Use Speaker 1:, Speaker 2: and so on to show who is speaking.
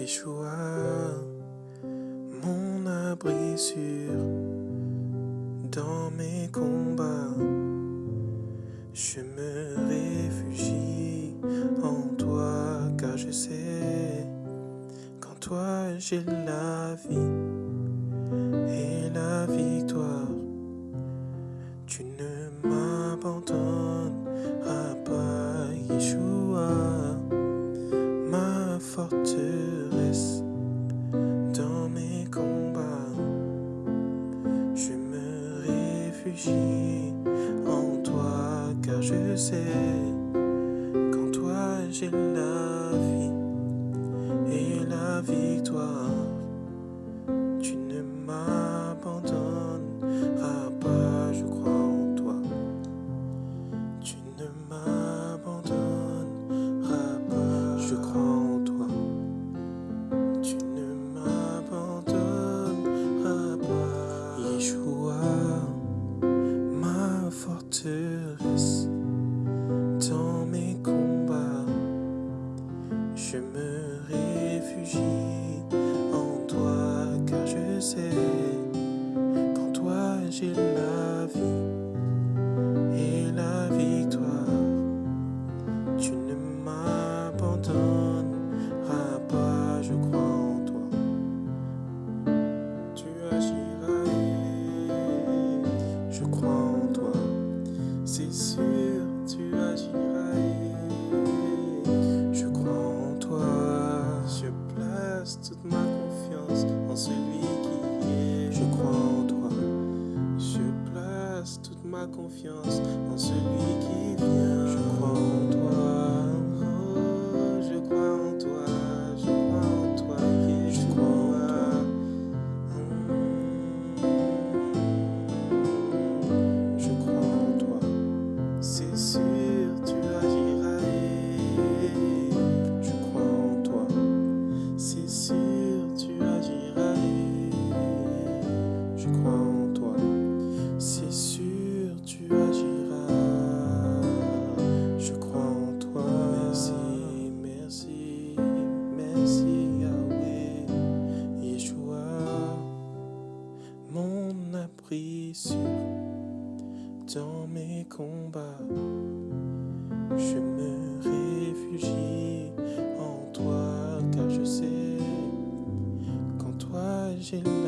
Speaker 1: Yeshua, mon abri sûr dans mes combats. Je me réfugie en toi car je sais qu'en toi j'ai la vie et la victoire. dans mes combats. Je me réfugie en toi car je sais qu'en toi j'ai la vie. sais, qu'en toi j'ai la vie. confiance en celui dans mes combats, je me réfugie en toi, car je sais qu'en toi j'ai la